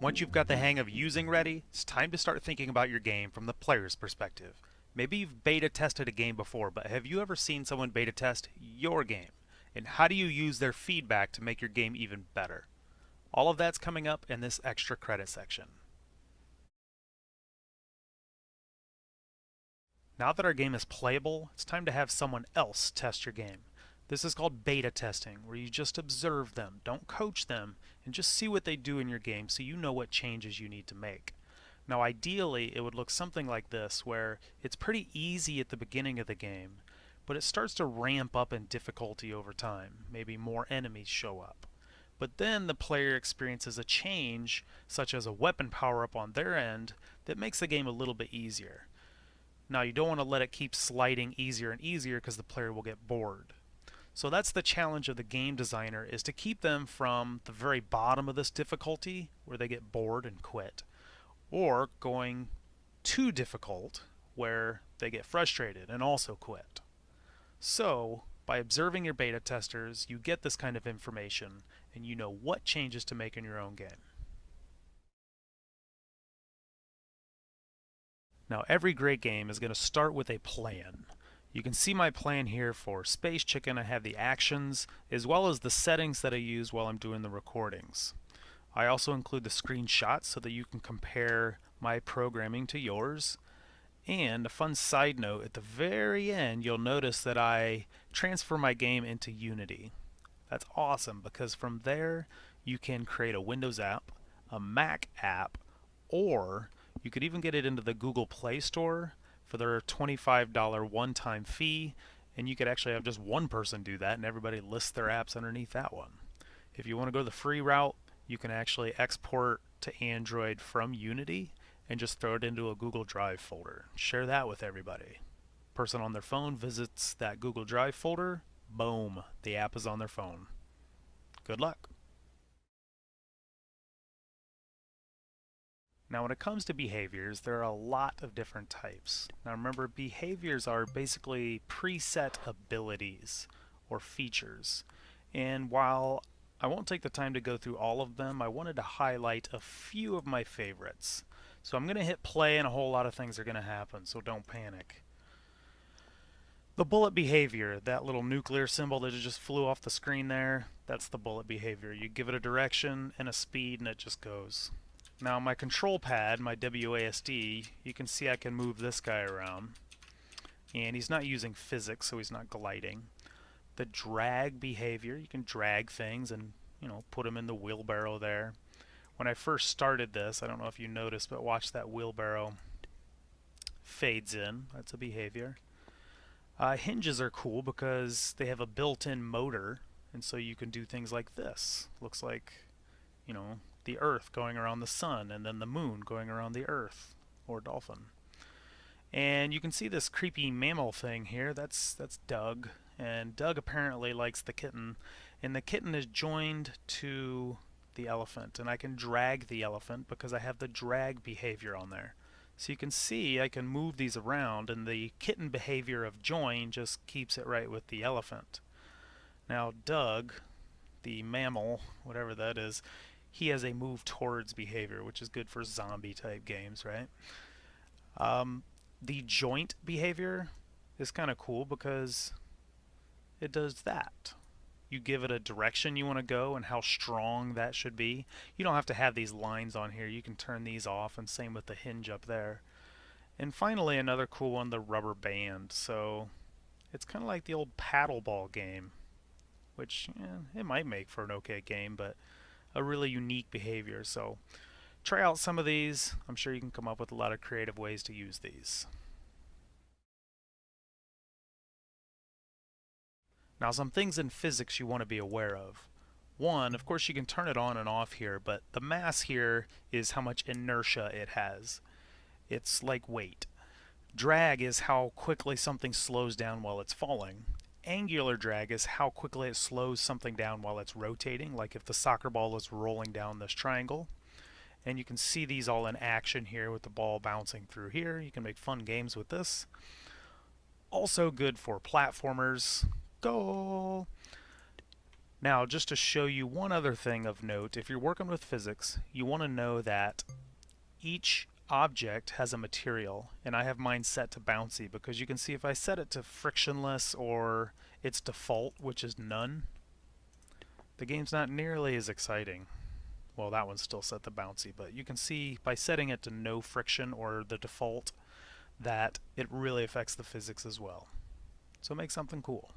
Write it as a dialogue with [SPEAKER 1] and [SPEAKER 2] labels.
[SPEAKER 1] Once you've got the hang of using Ready, it's time to start thinking about your game from the player's perspective. Maybe you've beta tested a game before, but have you ever seen someone beta test your game? And how do you use their feedback to make your game even better? All of that's coming up in this extra credit section. Now that our game is playable, it's time to have someone else test your game. This is called beta testing, where you just observe them, don't coach them, and just see what they do in your game so you know what changes you need to make. Now ideally it would look something like this, where it's pretty easy at the beginning of the game, but it starts to ramp up in difficulty over time. Maybe more enemies show up. But then the player experiences a change, such as a weapon power up on their end, that makes the game a little bit easier. Now you don't want to let it keep sliding easier and easier because the player will get bored. So that's the challenge of the game designer is to keep them from the very bottom of this difficulty where they get bored and quit or going too difficult where they get frustrated and also quit. So by observing your beta testers you get this kind of information and you know what changes to make in your own game. Now every great game is going to start with a plan. You can see my plan here for Space Chicken. I have the actions as well as the settings that I use while I'm doing the recordings. I also include the screenshots so that you can compare my programming to yours. And a fun side note, at the very end you'll notice that I transfer my game into Unity. That's awesome because from there you can create a Windows app, a Mac app, or you could even get it into the Google Play Store for their $25 one-time fee and you could actually have just one person do that and everybody lists their apps underneath that one. If you want to go the free route, you can actually export to Android from Unity and just throw it into a Google Drive folder. Share that with everybody. Person on their phone visits that Google Drive folder, boom, the app is on their phone. Good luck. Now when it comes to behaviors, there are a lot of different types. Now remember, behaviors are basically preset abilities or features. And while I won't take the time to go through all of them, I wanted to highlight a few of my favorites. So I'm going to hit play and a whole lot of things are going to happen, so don't panic. The bullet behavior, that little nuclear symbol that just flew off the screen there, that's the bullet behavior. You give it a direction and a speed and it just goes. Now my control pad, my WASD, you can see I can move this guy around. And he's not using physics, so he's not gliding. The drag behavior, you can drag things and you know put them in the wheelbarrow there. When I first started this, I don't know if you noticed, but watch that wheelbarrow fades in. That's a behavior. Uh, hinges are cool because they have a built-in motor, and so you can do things like this. Looks like, you know, the Earth going around the Sun, and then the Moon going around the Earth, or Dolphin. And you can see this creepy mammal thing here. That's that's Doug, and Doug apparently likes the kitten, and the kitten is joined to the elephant, and I can drag the elephant because I have the drag behavior on there. So you can see I can move these around, and the kitten behavior of join just keeps it right with the elephant. Now Doug, the mammal, whatever that is, he has a move towards behavior, which is good for zombie type games, right? Um, the joint behavior is kind of cool because it does that. You give it a direction you want to go and how strong that should be. You don't have to have these lines on here. You can turn these off and same with the hinge up there. And finally another cool one, the rubber band. So it's kind of like the old paddle ball game, which it might make for an okay game, but a really unique behavior. So try out some of these. I'm sure you can come up with a lot of creative ways to use these. Now some things in physics you want to be aware of. One, of course you can turn it on and off here, but the mass here is how much inertia it has. It's like weight. Drag is how quickly something slows down while it's falling angular drag is how quickly it slows something down while it's rotating, like if the soccer ball is rolling down this triangle. And you can see these all in action here with the ball bouncing through here. You can make fun games with this. Also good for platformers. Goal! Now, just to show you one other thing of note, if you're working with physics, you want to know that each object has a material, and I have mine set to bouncy because you can see if I set it to frictionless or its default, which is none, the game's not nearly as exciting. Well, that one's still set to bouncy, but you can see by setting it to no friction or the default that it really affects the physics as well. So make something cool.